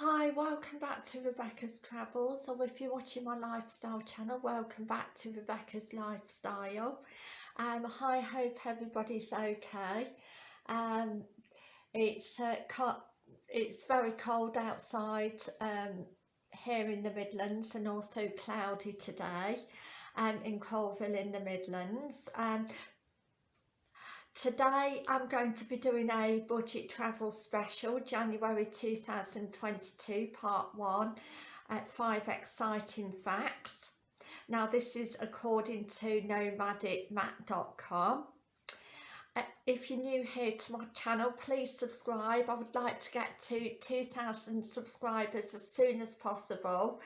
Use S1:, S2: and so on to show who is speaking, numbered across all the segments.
S1: Hi, welcome back to Rebecca's Travels or if you're watching my lifestyle channel, welcome back to Rebecca's Lifestyle. Um, I hope everybody's okay. Um, it's uh, it's very cold outside um, here in the Midlands and also cloudy today um, in Coalville in the Midlands. Um, Today I'm going to be doing a budget travel special January 2022 part 1 at 5 exciting facts. Now this is according to nomadicmatt.com. Uh, if you're new here to my channel please subscribe. I would like to get to 2,000 subscribers as soon as possible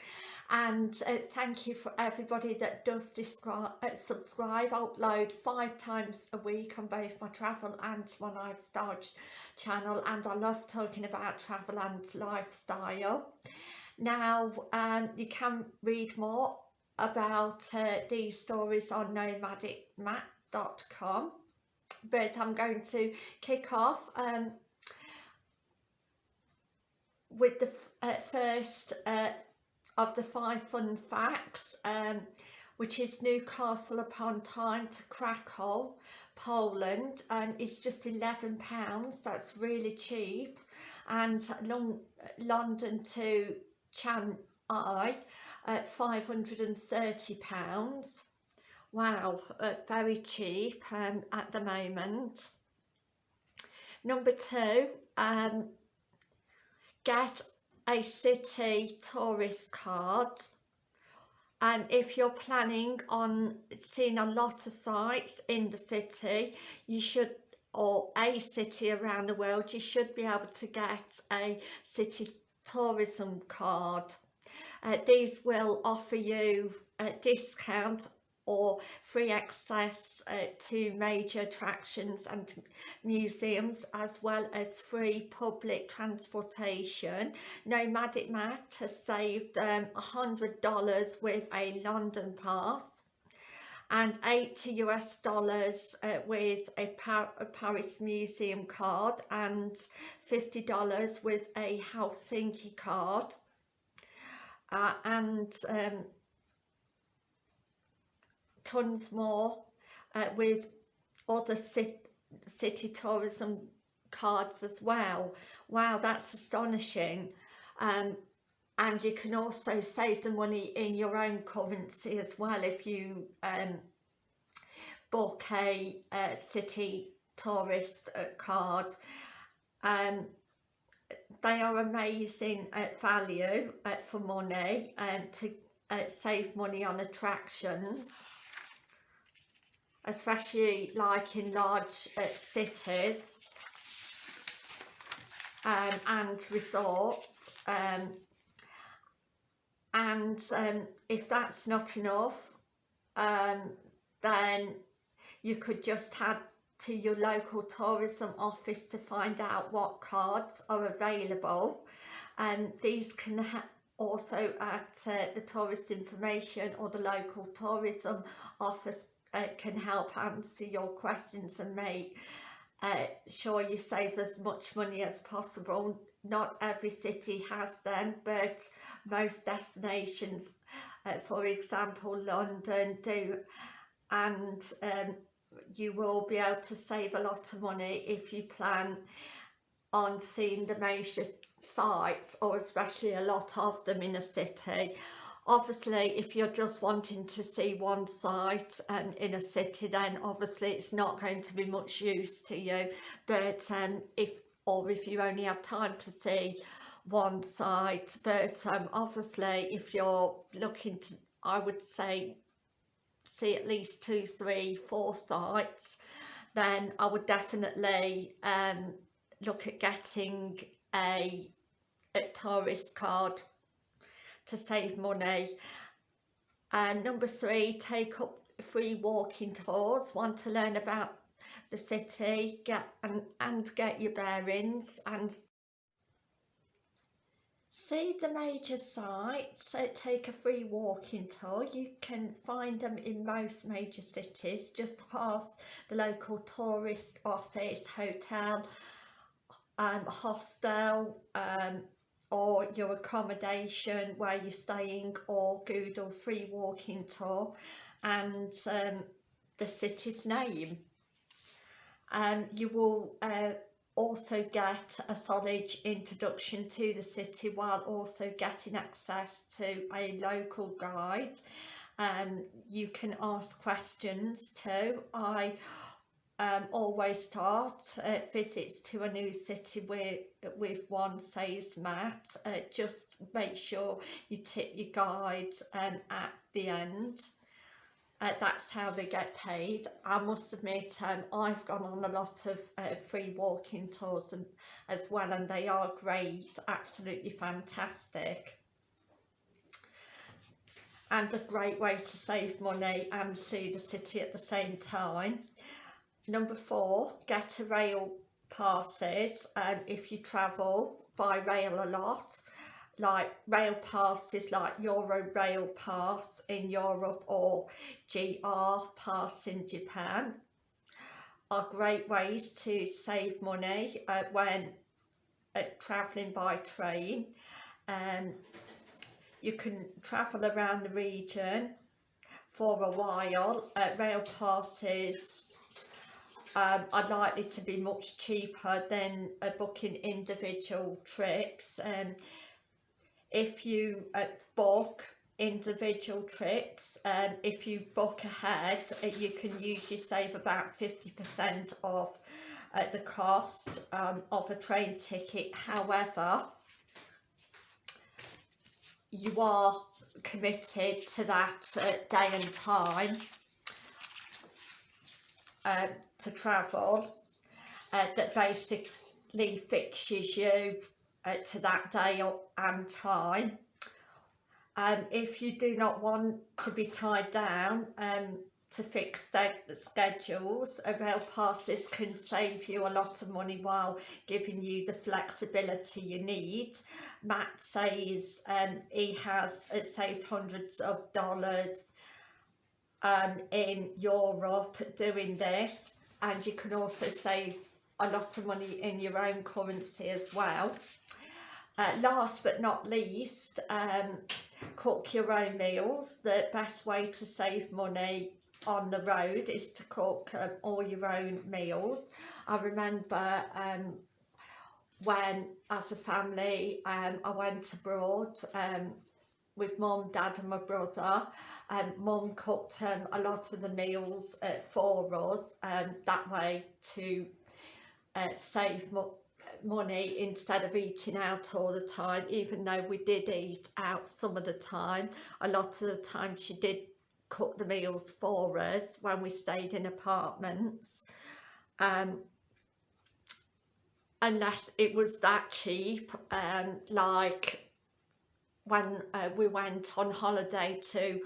S1: and uh, thank you for everybody that does describe, uh, subscribe. Upload five times a week on both my travel and my lifestyle ch channel and I love talking about travel and lifestyle. Now um, you can read more about uh, these stories on nomadicmatt.com but I'm going to kick off um, with the uh, first uh, of the five fun facts, um, which is Newcastle upon Tyne to Krakow, Poland, and it's just £11, that's really cheap, and Long London to Chiang-Mai at £530. Wow, uh, very cheap um, at the moment. Number two, um, get a city tourist card. And if you're planning on seeing a lot of sites in the city you should or a city around the world you should be able to get a city tourism card. Uh, these will offer you a discount or free access uh, to major attractions and museums as well as free public transportation. Nomadic Matt has saved um, $100 with a London pass and 80 US dollars uh, with a, Par a, Paris Museum card and $50 with a Helsinki card. Uh, and um, tons more uh, with other city, city tourism cards as well. Wow, that's astonishing. Um, and you can also save the money in your own currency as well if you um, book a, a city tourist uh, card. Um, they are amazing at value uh, for money and to uh, save money on attractions especially like in large uh, cities um, and resorts um, and um, if that's not enough um, then you could just head to your local tourism office to find out what cards are available. And these can also at uh, the tourist information or the local tourism office uh, can help answer your questions and make uh, sure you save as much money as possible. Not every city has them, but most destinations, uh, for example, London do, and um, you will be able to save a lot of money if you plan on seeing the major sites or especially a lot of them in a city obviously if you're just wanting to see one site um, in a city then obviously it's not going to be much use to you. But um, if or if you only have time to see one site. But um, obviously if you're looking to I would say see at least two three four sites then I would definitely um, look at getting a, a tourist card to save money. And number three, take up free walking tours. Want to learn about the city get and, and get your bearings and see the major sites take a free walking tour you can find them in most major cities just past the local tourist office hotel um hostel um or your accommodation where you're staying or Google free walking tour and um, the city's name. Um, you will uh, also get a solid introduction to the city while also getting access to a local guide. Um, you can ask questions too. I um, always start uh, visits to a new city with, with one says Matt. Uh, just make sure you tip your guide um, at the end. Uh, that's how they get paid. I must admit um, I've gone on a lot of uh, free walking tours and, as well and they are great, absolutely fantastic. And a great way to save money and see the city at the same time. Number four, get a rail passes um, if you travel by rail a lot like rail passes like Euro Rail Pass in Europe or JR Pass in Japan are great ways to save money uh, when uh, travelling by train. Um, you can travel around the region for a while. Uh, rail passes um, are likely to be much cheaper than booking individual trips. Um, if you uh, book individual trips um, if you book ahead uh, you can usually save about 50% of uh, the cost um, of a train ticket however you are committed to that uh, day and time uh, to travel uh, that basically fixes you uh, to that day and time. Um, if you do not want to be tied down um, to fixed schedules, a rail passes can save you a lot of money while giving you the flexibility you need. Matt says um, he has uh, saved hundreds of dollars um, in Europe doing this and you can also save a lot of money in your own currency as well. Uh, last but not least, um, cook your own meals. The best way to save money on the road is to cook um, all your own meals. I remember um, when as a family um, I went abroad um, with mum, dad and my brother. Um, mum cooked um, a lot of the meals uh, for us um, that way to uh, save money instead of eating out all the time even though we did eat out some of the time a lot of the time she did cook the meals for us when we stayed in apartments um, unless it was that cheap um, like when uh, we went on holiday to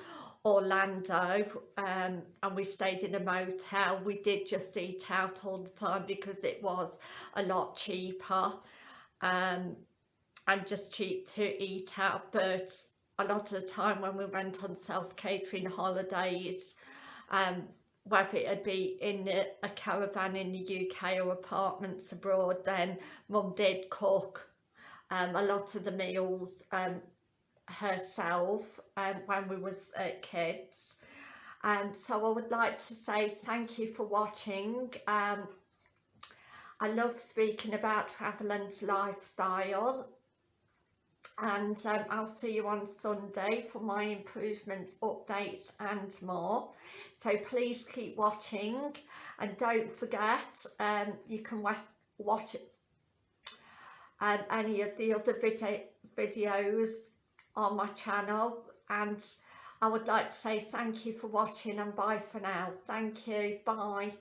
S1: Orlando um, and we stayed in a motel. We did just eat out all the time because it was a lot cheaper um, and just cheap to eat out. But a lot of the time when we went on self-catering holidays um, whether it'd be in a, a caravan in the UK or apartments abroad then mum did cook um, a lot of the meals um, herself um, when we was uh, kids. And so I would like to say thank you for watching. Um, I love speaking about travel and lifestyle. And um, I'll see you on Sunday for my improvements, updates and more. So please keep watching. And don't forget um, you can watch um, any of the other video videos on my channel and I would like to say thank you for watching and bye for now. Thank you. Bye.